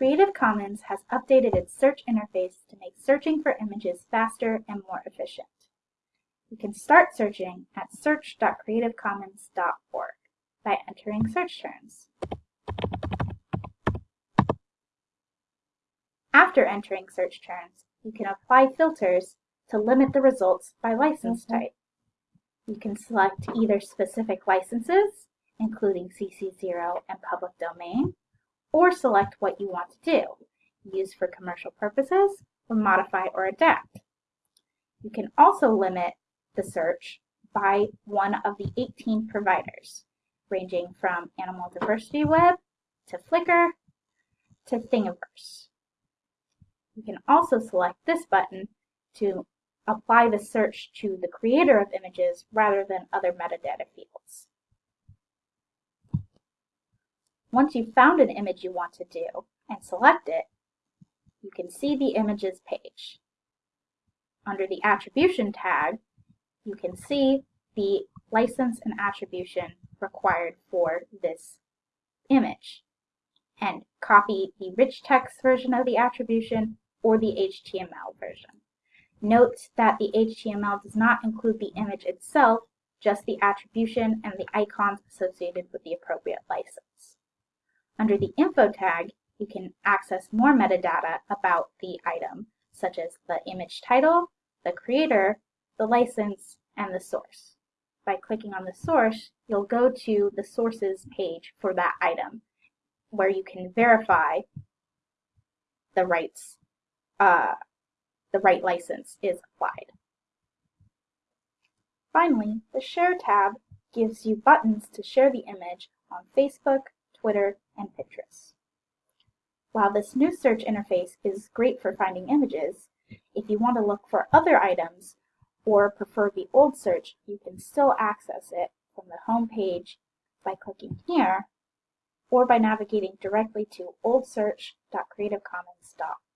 Creative Commons has updated its search interface to make searching for images faster and more efficient. You can start searching at search.creativecommons.org by entering search terms. After entering search terms, you can apply filters to limit the results by license Mhm. type. You can select either specific licenses, including CC0 and public domain, or select what you want to do, use for commercial purposes, or modify or adapt. You can also limit the search by one of the 18 providers, ranging from Animal Diversity Web to Flickr to Thingiverse. You can also select this button to apply the search to the creator of images rather than other metadata fields. Once you've found an image you want to do and select it, you can see the images page. Under the attribution tag, you can see the license and attribution required for this image and copy the rich text version of the attribution or the HTML version. Note that the HTML does not include the image itself, just the attribution and the icons associated with the appropriate license. Under the info tag, you can access more metadata about the item, such as the image title, the creator, the license, and the source. By clicking on the source, you'll go to the sources page for that item, where you can verify the rights, uh, the right license is applied. Finally, the Share tab gives you buttons to share the image on Facebook, Twitter, and Pinterest. While this new search interface is great for finding images, if you want to look for other items or prefer the old search, you can still access it from the home page by clicking here or by navigating directly to oldsearch.creativecommons.org.